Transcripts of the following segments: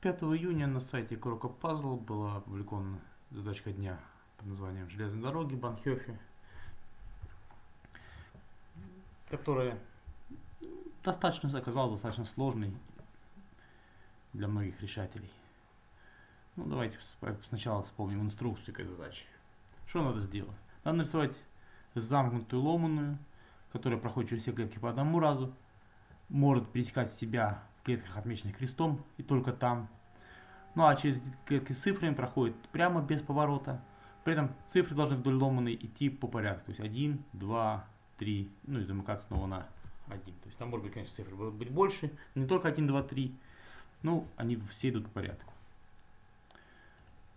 5 июня на сайте Крока Пазл была опубликована задачка дня под названием «Железные дороги Банхёфе», которая достаточно оказалась достаточно сложной для многих решателей. Ну, давайте сначала вспомним инструкцию к этой задаче. Что надо сделать? Надо нарисовать замкнутую ломаную, которая проходит через все клетки по одному разу, может пересекать себя клетках, отмеченных крестом, и только там. Ну а через клетки с цифрами проходит прямо без поворота. При этом цифры должны вдоль ломаной идти по порядку. То есть 1, 2, 3, ну и замыкаться снова на 1. То есть там может быть, конечно, цифры будут быть больше, не только 1, 2, 3. Ну, они все идут по порядку.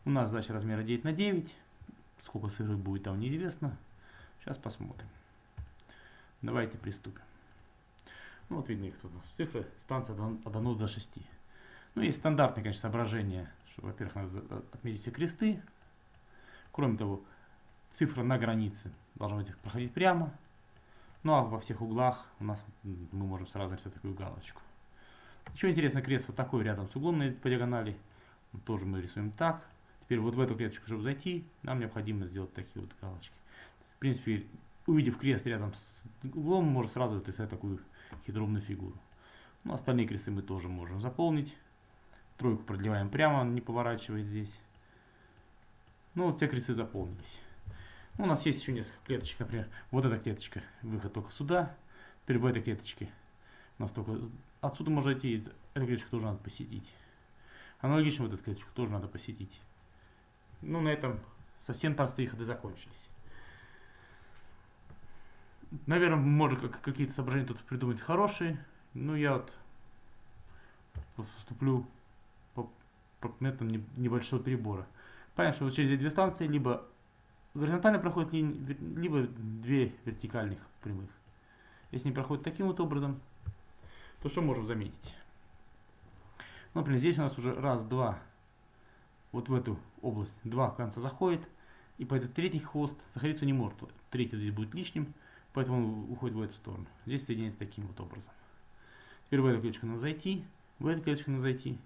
У нас задача размера 9 на 9. Сколько цифр будет там неизвестно. Сейчас посмотрим. Давайте приступим. Ну вот видно их тут у нас цифры, станция от 1 до 6. Ну есть стандартные, конечно, соображения, что, во-первых, надо отметить все кресты. Кроме того, цифра на границе должна быть проходить прямо. Ну а во всех углах у нас мы можем сразу нарисовать такую галочку. Еще интересно, крест вот такой рядом с углом по диагонали. Тоже мы рисуем так. Теперь вот в эту клеточку, чтобы зайти, нам необходимо сделать такие вот галочки. В принципе, увидев крест рядом с углом, можно сразу рисовать такую хитроумную фигуру. Ну, остальные кресты мы тоже можем заполнить. Тройку продлеваем прямо, не поворачивая здесь. Ну, вот все кресты заполнились. Ну, у нас есть еще несколько клеточек, например, вот эта клеточка, выход только сюда. Теперь в этой клеточке у нас только отсюда можно идти, эту клеточку тоже надо посетить. Аналогично вот эту клеточку тоже надо посетить. Ну, на этом совсем простые ходы закончились. Наверное, можно какие-то соображения тут придумать хорошие. Ну, я вот поступлю по, по методам небольшого перебора. Понятно, что вот через две станции либо горизонтально проходят линии, либо две вертикальных прямых. Если они проходят таким вот образом, то что можем заметить? Ну, например, здесь у нас уже раз, два, вот в эту область два конца заходит, и по этот третий хвост заходиться не может. Третий здесь будет лишним, Поэтому он уходит в эту сторону. Здесь соединяется таким вот образом. Теперь в эту клеточку надо зайти, в эту клеточку надо зайти.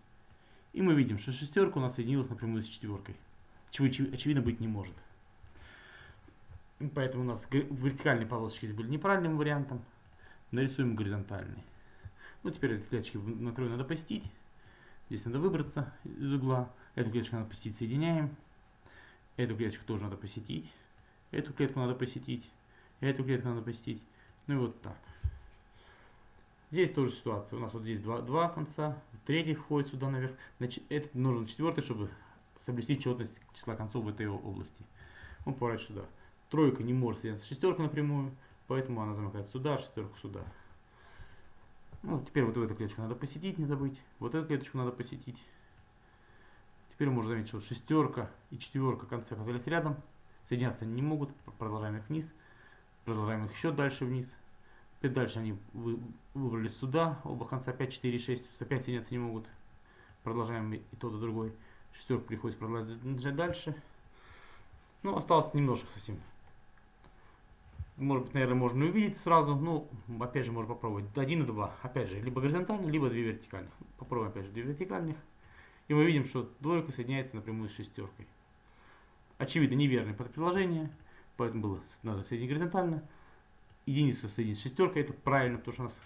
И мы видим, что шестерка у нас соединилась напрямую с четверкой. Чего очевидно быть не может. Поэтому у нас вертикальные полосочки были неправильным вариантом. Нарисуем горизонтальные. Ну, теперь эти клеточки на краю надо посетить. Здесь надо выбраться из угла. Эту клеточку надо посетить, соединяем. Эту клеточку тоже надо посетить. Эту клетку надо посетить. Эту клетку надо посетить. Ну и вот так. Здесь тоже ситуация. У нас вот здесь два, два конца, третий входит сюда наверх. Значит, это нужен четвертый, чтобы соблюсти четность числа концов в этой области. Он поворачивает сюда. Тройка не может соединиться с шестеркой напрямую, поэтому она замыкает сюда, шестерку сюда. Ну, теперь вот эту клеточку надо посетить, не забыть. Вот эту клеточку надо посетить. Теперь можно заметить, что шестерка и четверка концы оказались рядом. Соединяться не могут. Продолжаем их вниз. Продолжаем их еще дальше вниз. Опять дальше они вы, выбрались сюда. Оба конца 5, 4, 6. Опять соединяться не могут. Продолжаем и тот, и другой. Шестерку приходится продолжать дальше. Ну, осталось немножко совсем. Может быть, наверное, можно увидеть сразу. Ну, опять же, можно попробовать. Один и два. Опять же, либо горизонтально, либо две вертикальных. Попробуем, опять же, две вертикальных. И мы видим, что двойка соединяется напрямую с шестеркой. Очевидно, неверное предположение. Поэтому было надо соединить горизонтально. Единицу соединить с шестеркой, это правильно, потому что у нас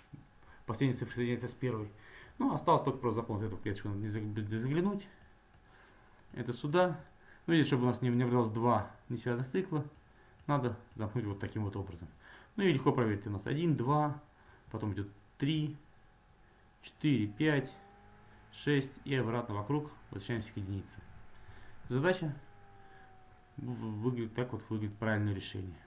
последняя цифра соединяется с первой. Ну, осталось только просто заполнить эту клеточку, надо не заглянуть. Это сюда. Ну, и чтобы у нас не внедрялось два несвязанных цикла, надо замкнуть вот таким вот образом. Ну и легко проверить. У нас 1, 2, потом идет 3, 4, 5, 6 и обратно вокруг возвращаемся к единице. Задача выглядит так вот выглядит правильное решение.